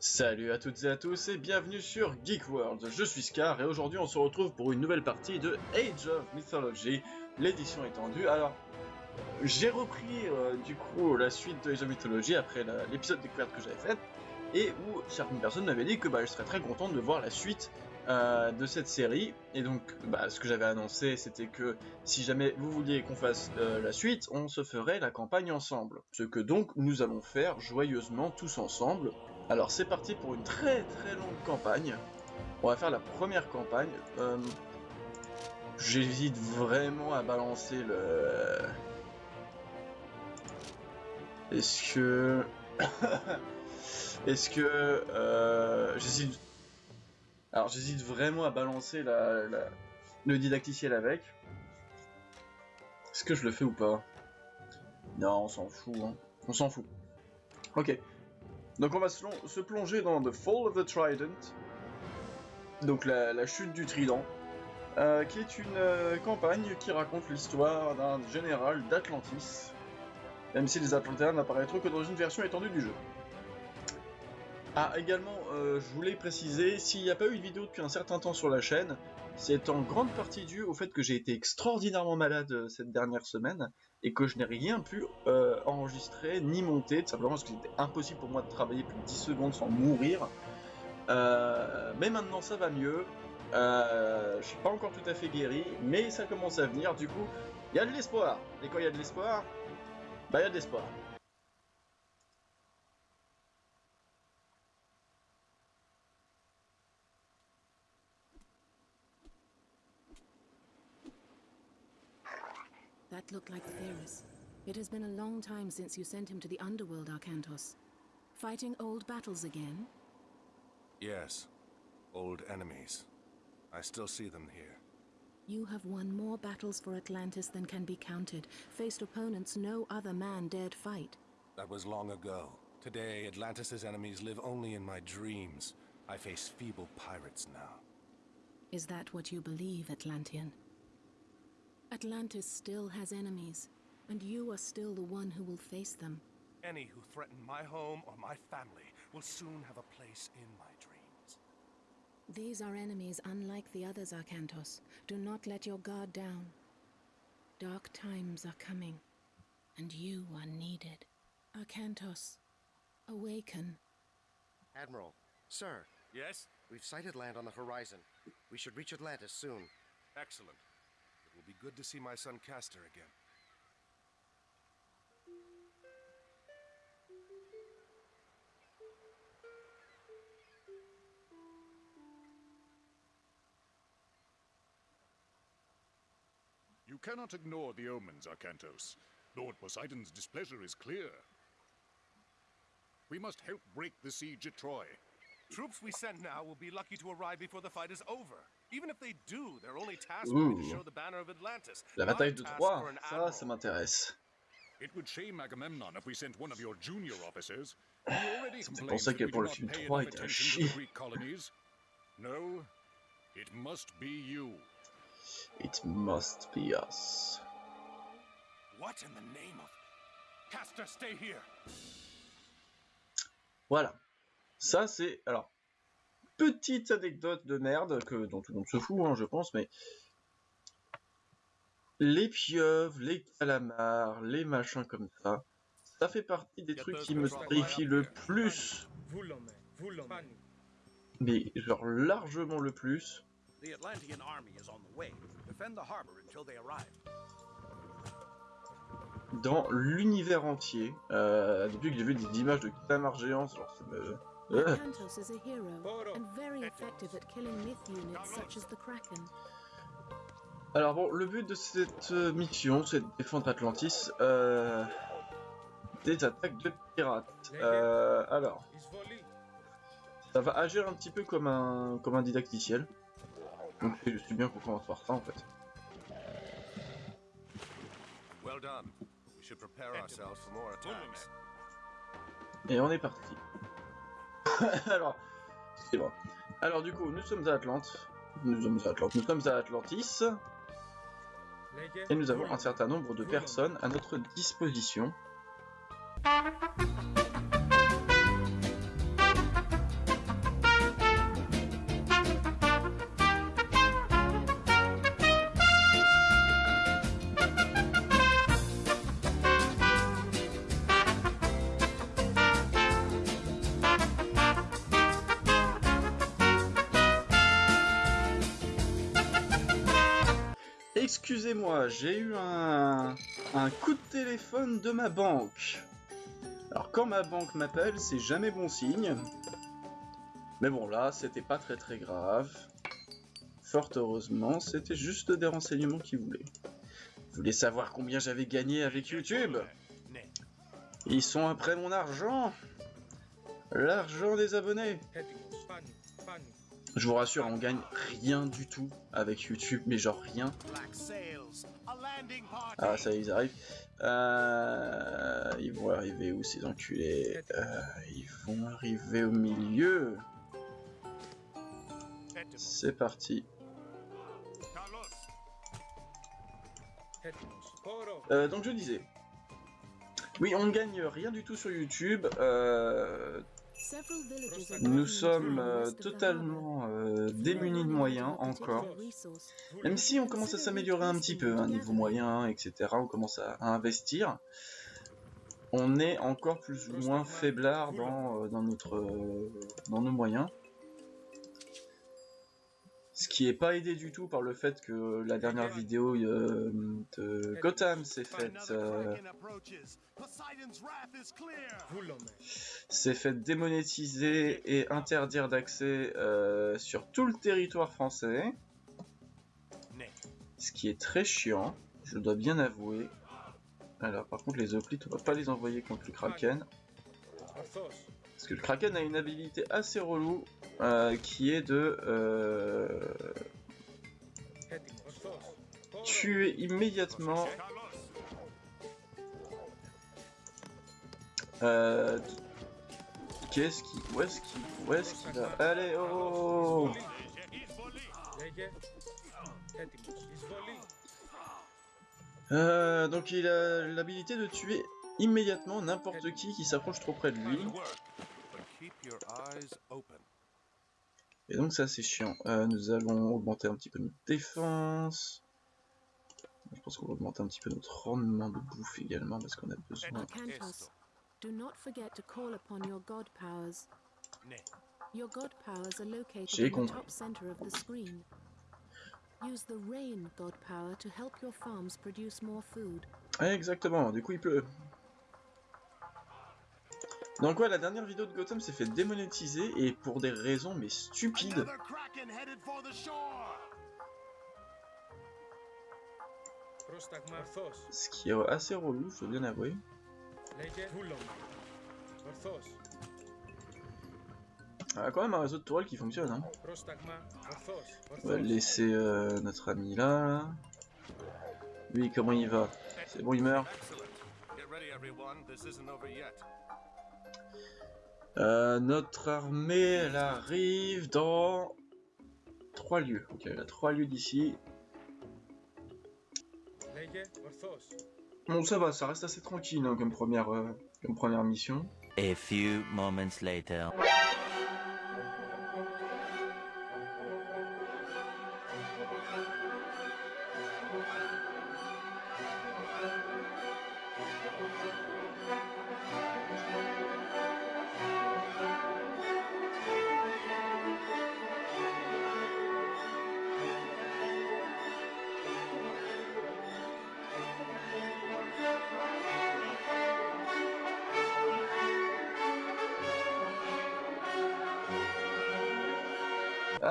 Salut à toutes et à tous et bienvenue sur Geek World. Je suis Scar et aujourd'hui on se retrouve pour une nouvelle partie de Age of Mythology, l'édition étendue. Alors, j'ai repris euh, du coup la suite de Age of Mythology après l'épisode découverte que j'avais fait et où certaines personnes m'avaient dit que bah, je serais très contente de voir la suite euh, de cette série. Et donc, bah, ce que j'avais annoncé, c'était que si jamais vous vouliez qu'on fasse euh, la suite, on se ferait la campagne ensemble. Ce que donc nous allons faire joyeusement tous ensemble. Alors c'est parti pour une très très longue campagne. On va faire la première campagne. Euh, j'hésite vraiment à balancer le... Est-ce que... Est-ce que... Euh, j'hésite... Alors j'hésite vraiment à balancer la, le didacticiel avec. Est-ce que je le fais ou pas? Non, on s'en fout. Hein. On s'en fout. Ok. Donc on va se, plonger dans The Fall of the Trident, donc la, chute du trident, euh, qui est une euh, campagne qui raconte l'histoire d'un général d'Atlantis, même si les Atlantéens n'apparaîtront que dans une version étendue du jeu. Ah, également, euh, je voulais préciser, s'il n'y a pas eu de vidéo depuis un certain temps sur la chaîne, c'est en grande partie dû au fait que j'ai été extraordinairement malade euh, cette dernière semaine et que je n'ai rien pu euh, enregistrer ni monter, tout simplement parce que c'était impossible pour moi de travailler plus de 10 secondes sans mourir. Euh, mais maintenant ça va mieux, je suis pas encore tout à fait guéri, mais ça commence à venir, du coup, il y a de l'espoir. Et quand il y a de l'espoir, bah il y a de l'espoir. That looked like Theris. It has been a long time since you sent him to the underworld, Arcantos. Fighting old battles again? Yes. Old enemies. I still see them here. You have won more battles for Atlantis than can be counted, faced opponents no other man dared fight. That was long ago. Today, Atlantis' enemies live only in my dreams. I face feeble pirates now. Is that what you believe, Atlantean? Atlantis still has enemies, and you are still the one who will face them. Any who threaten my home or my family will soon have a place in my dreams. These are enemies unlike the others, Arcantos. Do not let your guard down. Dark times are coming, and you are needed. Arcantos, awaken. Admiral, sir. Yes? We've sighted land on the horizon. We should reach Atlantis soon. Excellent will be good to see my son Castor again. You cannot ignore the omens, Arcantos. Lord Poseidon's displeasure is clear. We must help break the siege at Troy. Troops we send now will be lucky to arrive before the fight is over. Even if they do, their only task will be to show the banner of Atlantis. La bataille de Troie, ça, ça m'intéresse. It would shame Agamemnon if we sent one of your junior officers. He already complains that we do not pay enough attention to the Greek colonies. No, it must be you. It must be us. What in the name of... Castor, stay here! Voilà. Ça, c'est... Alors, petite anecdote de merde, que, dont tout le monde se fout, hein, je pense, mais... Les pieuvres, les calamars, les machins comme ça, ça fait partie des trucs qui me terrifient le plus. Mais genre largement le plus. Dans l'univers entier, euh, depuis que j'ai vu des images de calamars géants, genre ça me... Kantos is a hero and very effective at killing myth units such as the Kraken. Alors bon, le but de cette euh, mission, c'est de défendre Atlantis euh, des attaques de pirates. Euh, alors, ça va agir un petit peu comme un comme un didacticiel. Donc je suis bien qu'on commence par ça en fait. Well done. We should prepare ourselves for more attacks. Et on est parti. Alors, du coup, nous sommes à Atlante. Nous sommes à. Nous sommes à Atlantis. Et nous avons un certain nombre de personnes à notre disposition. Excusez-moi, j'ai eu un, coup de téléphone de ma banque. Alors quand ma banque m'appelle, c'est jamais bon signe. Mais bon là, c'était pas très très grave. Fort heureusement, c'était juste des renseignements qu'ils voulaient. Vous voulez savoir combien j'avais gagné avec YouTube Ils sont après mon argent L'argent des abonnés Je vous rassure, on gagne rien du tout avec YouTube, mais genre rien. Ah, ça ils arrivent. Euh, ils vont arriver où ces enculés? Euh, Ils vont arriver au milieu. C'est parti. Euh, donc je disais. Oui, on ne gagne rien du tout sur YouTube. Nous sommes euh, totalement euh, démunis de moyens encore. Même si on commence à s'améliorer un petit peu, un niveau moyen, etc. On commence à, investir. On est encore plus ou moins faiblard dans, euh, dans, notre, dans nos moyens. Qui est pas aidé du tout par le fait que la dernière vidéo euh, de Gotham s'est faite euh, clear. s'est fait démonétiser et interdire d'accès euh, sur tout le territoire français. Ce qui est très chiant, je dois bien avouer. Alors par contre les hoplites, on va pas les envoyer contre le Kraken. Parce que le Kraken a une habilité assez relou euh, qui est de euh, tuer immédiatement Euh, Qu'est-ce qui... Où est-ce qu'il... Où est-ce qu'il va Allez, oh euh, Donc il a l'habilité de tuer immédiatement n'importe qui qui s'approche trop près de lui. Et donc ça c'est chiant. Euh, nous allons augmenter un petit peu notre défense. Je pense qu'on va augmenter un petit peu notre rendement de bouffe également parce qu'on a besoin. Do not forget to call upon your god powers. Your god powers are located J'ai in the compris. top center of the screen. Use the rain god power to help your farms produce more food. Exactement, du coup il pleut. Donc ouais, la dernière vidéo de Gotham s'est fait démonétiser et pour des raisons mais stupides. Another kraken headed for the shore. Ce qui est assez relou, je dois bien avouer. On a quand même un réseau de tourelles qui fonctionne. Hein. On va laisser euh, notre ami là, là. Lui, comment il va? C'est bon, il meurt. Euh, notre armée, elle arrive dans 3 lieux. Ok, elle a 3 lieux d'ici. Bon, ça va, ça reste assez tranquille hein, comme, première, euh, comme première mission. A few moments later.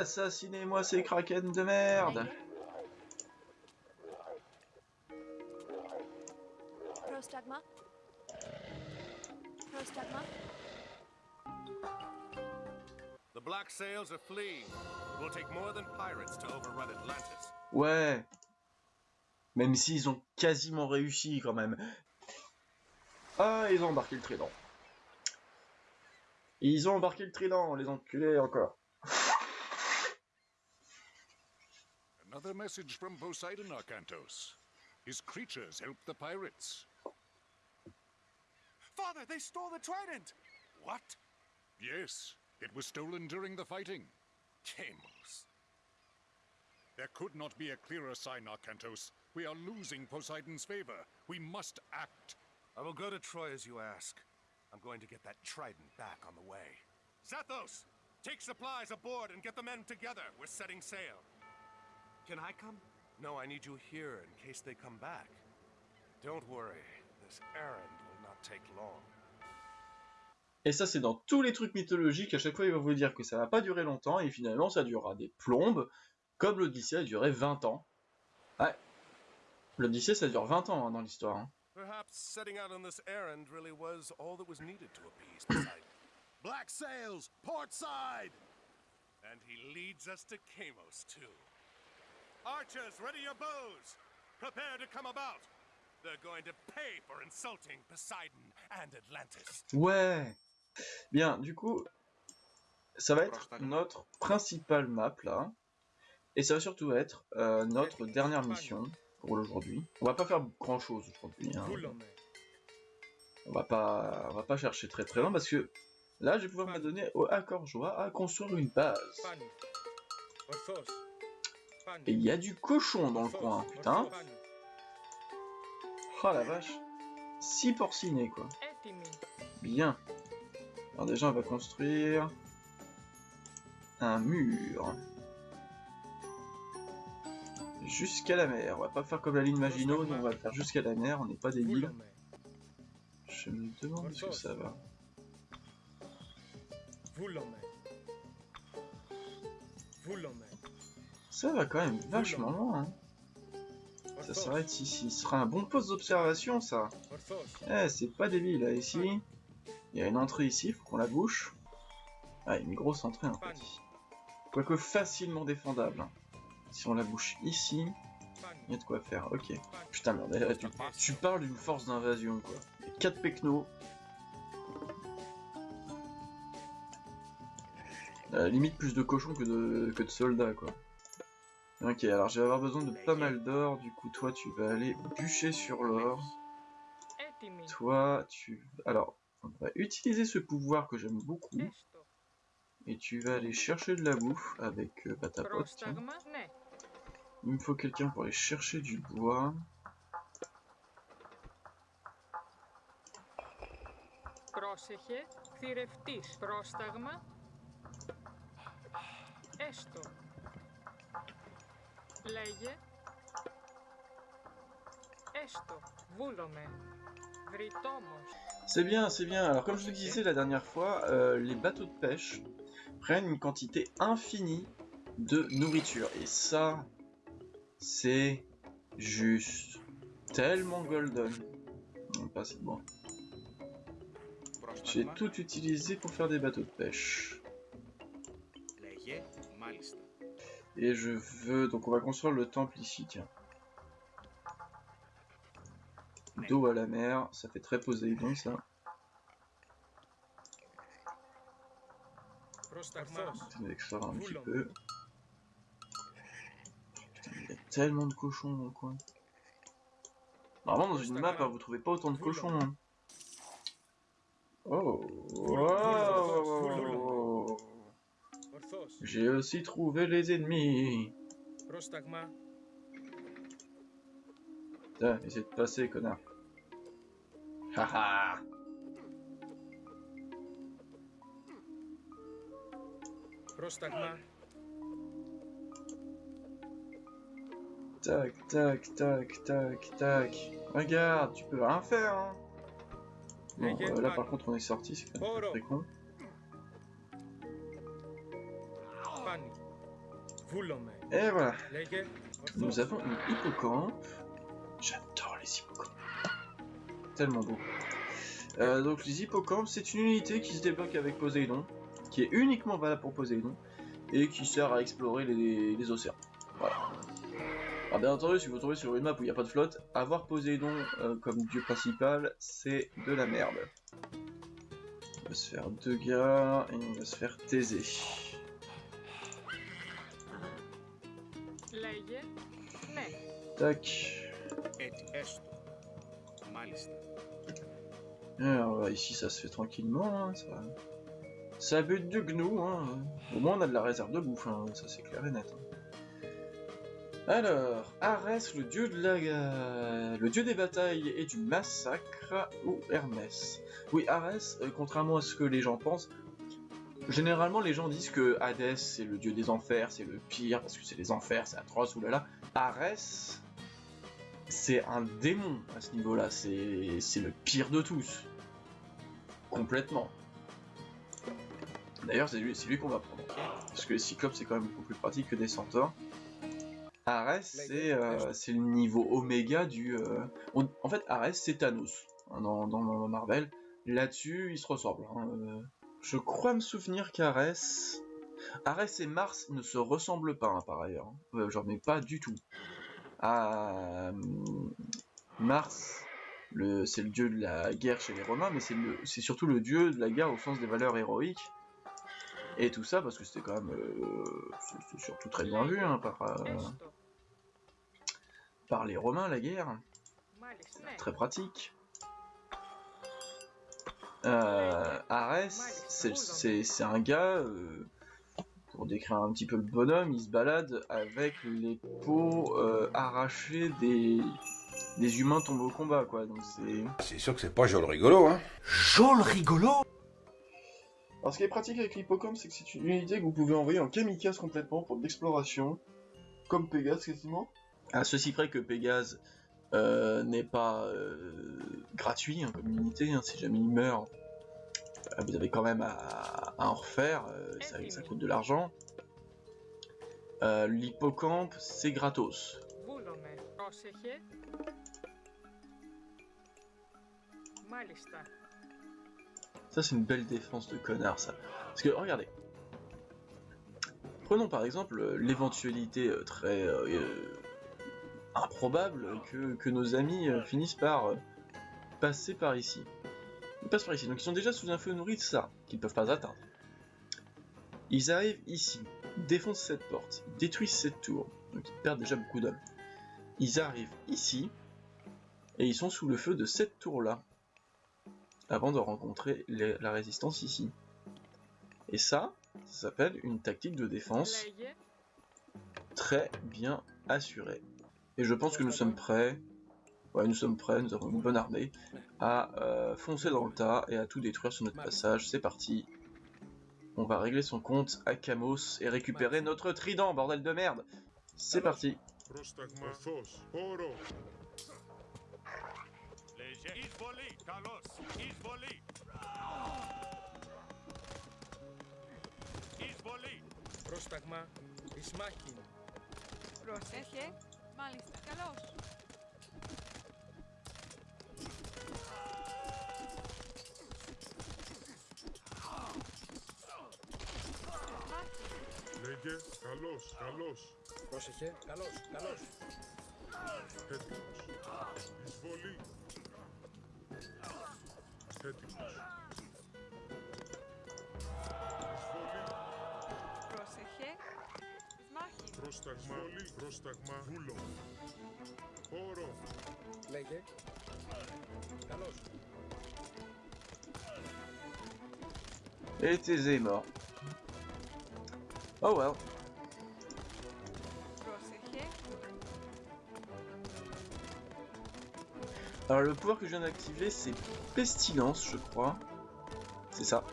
Assassinez-moi ces kraken de merde Prostagma? Prostagma? The black sails are fleeing. It will take more than pirates to overrun Atlantis. Ouais Même s'ils ont quasiment réussi quand même. Ah, ils ont embarqué le trident. Ils ont embarqué le trident, les enculés encore. Another message from Poseidon, Arcantos. His creatures help the pirates. Father, they stole the trident! What? Yes, it was stolen during the fighting. Chamos. There could not be a clearer sign, Arcantos. We are losing Poseidon's favor. We must act. I will go to Troy as you ask. I'm going to get that trident back on the way. Zathos! Take supplies aboard and get the men together. We're setting sail. Can I come? No, I need you here in case they come back. Don't worry, this errand will not take long. Et ça, c'est dans tous les trucs mythologiques. À chaque fois, il va vous dire que ça va pas durer longtemps, et finalement, ça durera des plombes, comme l'Odyssée a duré 20 ans. Ouais. L'Odyssée, ça dure 20 ans hein, dans l'histoire. hein. Perhaps setting out on this errand really was all that was needed to appease Poseidon. Black sails, port side! and he leads us to Kamos, too. Archers, ready your bows! Prepare to come about! They're going to pay for insulting Poseidon and Atlantis. Ouais. Bien, du coup, ça va être notre principale map là. Et ça va surtout être euh, notre dernière mission pour aujourd'hui. On va pas faire grand chose aujourd'hui. hein. On va pas, on va pas chercher très très loin parce que là, je vais pouvoir m'adonner au accord joie à construire une base. Et il y a du cochon dans le coin, putain. Oh la vache. 6 porcinés quoi. Bien. Alors déjà, on va construire un mur. Jusqu'à la mer. On va pas faire comme la ligne Maginot, on va faire jusqu'à la mer, on n'est pas débiles. Je me demande ce que ça va. Ça va quand même vachement loin. Hein. Ça s'arrête ici. Ce sera un bon poste d'observation, ça. Eh, c'est pas débile, là, ici. Il y a une entrée ici, faut qu'on la bouche. Ah, une grosse entrée, en fait. Quoique facilement défendable. hein. Si on la bouche ici, il y a de quoi faire. Ok. Putain, merde, tu, tu parles d'une force d'invasion, quoi. 4 pecnos. Euh, limite plus de cochons que de, que de soldats, quoi. Ok, alors je vais avoir besoin de pas mal d'or, du coup toi tu vas aller bûcher sur l'or. Toi tu... Alors, on va utiliser ce pouvoir que j'aime beaucoup. Et tu vas aller chercher de la bouffe avec euh, bah, ta. Il me faut quelqu'un pour aller chercher du bois. Λέγε. Έστω. Βούλομαι. Βρυτόμος. C'est bien, c'est bien. Alors comme je le disais la dernière fois, euh, les bateaux de pêche prennent une quantité infinie de nourriture. Et ça, c'est juste tellement golden. Non, pas assez bon. J'ai tout utilisé pour faire des bateaux de pêche. Et je veux... Donc on va construire le temple ici, tiens. Dos à la mer, ça fait très Poséidon ça. On va un petit peu. Putain, il y a tellement de cochons dans le coin. Normalement dans une map, hein, vous trouvez pas autant de cochons. Hein. Oh, j'ai aussi trouvé les ennemis. Putain, essaie de passer, connard. Haha. Tac, tac, tac, tac, tac. Regarde, tu peux rien faire, hein. Bon, euh, là par contre on est sorti, c'est très con. Et voilà. Nous avons une hippocampe. J'adore les hippocampes. Tellement beau. Euh, donc les hippocampes, c'est une unité qui se débloque avec Poséidon, qui est uniquement valable pour Poséidon, et qui sert à explorer les, océans. Voilà. Alors bien entendu, si vous tombez sur une map où il n'y a pas de flotte, avoir Poséidon euh, comme dieu principal, c'est de la merde. On va se faire deux gars, et on va se faire taiser. Λέγε. Ναι. Tac. Έτσι, έστω. Μάλιστα. Alors bah, ici ça se fait tranquillement, hein, ça... ça bute du gnou, hein. au moins on a de la réserve de bouffe, hein, ça c'est clair et net. hein. Alors, Arès, le dieu de la... le dieu des batailles et du massacre, ou Hermès Oui, Arès, euh, contrairement à ce que les gens pensent, généralement les gens disent que Hadès c'est le dieu des enfers, c'est le pire, parce que c'est les enfers, c'est atroce, oulala, Ares, c'est un démon à ce niveau-là. C'est c'est le pire de tous. Complètement. D'ailleurs, c'est lui, qu'on va prendre. Parce que les Cyclopes, c'est quand même beaucoup plus pratique que des Centaures. Ares, c'est euh, le niveau oméga du... euh, En fait, Ares, c'est Thanos hein, dans, dans Marvel. Là-dessus, ils se ressemblent. hein, euh. Je crois me souvenir qu'Arès... Arès et Mars ne se ressemblent pas, hein, par ailleurs. Hein. Euh, J'en ai pas du tout. Ah, hum, Mars, c'est le dieu de la guerre chez les Romains, mais c'est surtout le dieu de la guerre au sens des valeurs héroïques. Et tout ça, parce que c'était quand même... Euh, surtout très bien vu hein, euh, par les Romains, la guerre. Très pratique. Euh, Arès, c'est- un gars, euh, pour décrire un petit peu le bonhomme, il se balade avec les peaux euh, arrachées des, des humains tombés au combat, quoi. Donc c'est. C'est sûr que c'est pas joli rigolo, hein Jol rigolo Alors ce qui est pratique avec l'hippocampe, c'est que c'est une unité que vous pouvez envoyer en kamikaze complètement pour de l'exploration, comme Pégase quasiment. À ceci près que Pégase euh, n'est pas euh, gratuit hein, comme unité. Hein, si jamais il meurt, euh, vous avez quand même à, en refaire. Ça, ça, coûte de l'argent. L'hippocampe, c'est gratos. Ça, c'est une belle défense de connard, ça. Parce que, regardez. Prenons par exemple l'éventualité très improbable que, nos amis euh, finissent par euh, passer par ici. Ils passent par ici, donc ils sont déjà sous un feu nourri de ça, qu'ils ne peuvent pas atteindre. Ils arrivent ici, défoncent cette porte, détruisent cette tour, donc ils perdent déjà beaucoup d'hommes. Ils arrivent ici, et ils sont sous le feu de cette tour-là, avant de rencontrer la résistance ici. Et ça, ça s'appelle une tactique de défense très bien assurée. Et je pense que nous sommes prêts, ouais, nous sommes prêts, nous avons une bonne armée, à euh, foncer dans le tas et à tout détruire sur notre passage. C'est parti. On va régler son compte à Camos et récupérer notre trident, bordel de merde. C'est parti. Πρόσταγμα φως. Όρο. Μάλιστα. Καλώς. Λέγε, καλός, καλός. Πρόσεχε, καλός, καλός. Έτοιμος. Εισβολή. Έτοιμος. Πρόσταγμα. Εισβολή. Πρόσταγμα. Βούλο. Όρο. Λέγε. Καλώς. Et Thésée est mort. Oh well. Πρόσεχε. Alors le pouvoir que je viens d'activer c'est Pestilence je crois. C'est ça.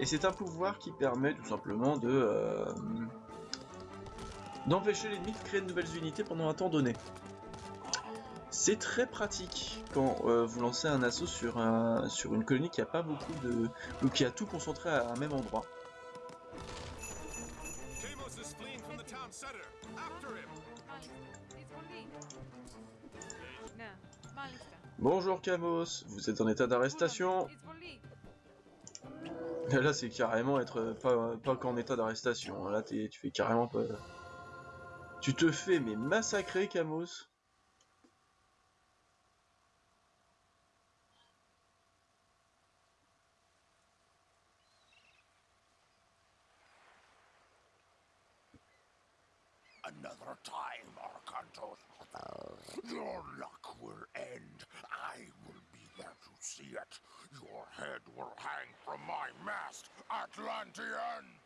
Et c'est un pouvoir qui permet tout simplement de... euh, d'empêcher l'ennemi de créer de nouvelles unités pendant un temps donné. C'est très pratique quand euh, vous lancez un assaut sur, un, sur une colonie qui a pas beaucoup de... ou qui a tout concentré à un même endroit. Bonjour Camos, vous êtes en état d'arrestation. Là c'est carrément être pas, pas qu'en état d'arrestation, là tu fais carrément pas... Tu te fais mais massacrer Camos. Another time, Arcantos. Oh, your luck will end. I will be there to see it. Your head will hang from my mast, Atlantean!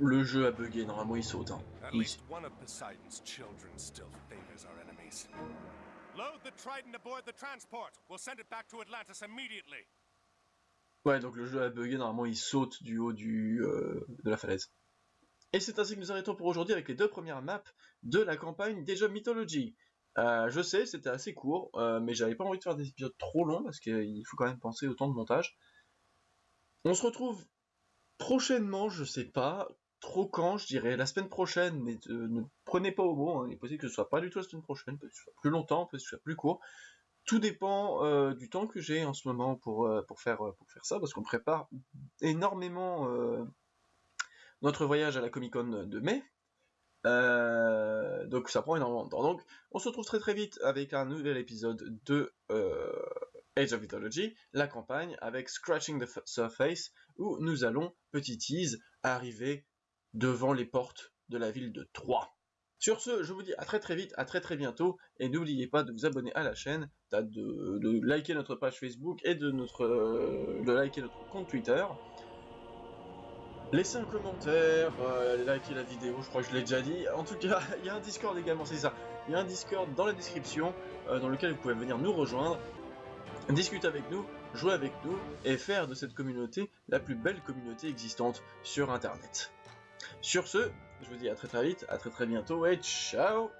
Le jeu a bugué, normalement il saute. Hein. At Il- least one of Poseidon's children still favors our enemies. Load the Trident aboard the transport. We'll send it back to Atlantis immediately. Ouais, donc le jeu a bugué, normalement il saute du haut du, euh, de la falaise. Et c'est ainsi que nous arrêtons pour aujourd'hui avec les deux premières maps de la campagne déjà Mythology. Euh, je sais, c'était assez court, euh, mais j'avais pas envie de faire des épisodes trop longs parce qu'il faut quand même penser au temps de montage. On se retrouve prochainement, je sais pas trop quand, je dirais la semaine prochaine, mais euh, ne prenez pas au mot, hein, il est possible que ce soit pas du tout la semaine prochaine, peut-être que ce soit plus longtemps, peut-être que ce soit plus court. Tout dépend euh, du temps que j'ai en ce moment pour, euh, faire, pour faire ça, parce qu'on prépare énormément notre voyage à la Comic Con de mai. Donc ça prend énormément de temps. Donc on se retrouve très très vite avec un nouvel épisode de Age of Mythology, la campagne avec Scratching the Surface, où nous allons, petit tease, arriver devant les portes de la ville de Troyes. Sur ce, je vous dis à très très vite, à très très bientôt, et n'oubliez pas de vous abonner à la chaîne, de, liker notre page Facebook et de, notre, euh, de liker notre compte Twitter. Laissez un commentaire, euh, likez la vidéo, je crois que je l'ai déjà dit. En tout cas, il y a un Discord également, c'est ça. Il y a un Discord dans la description euh, dans lequel vous pouvez venir nous rejoindre, discuter avec nous, jouer avec nous et faire de cette communauté la plus belle communauté existante sur Internet. Sur ce, je vous dis à très très vite, à très très bientôt et ciao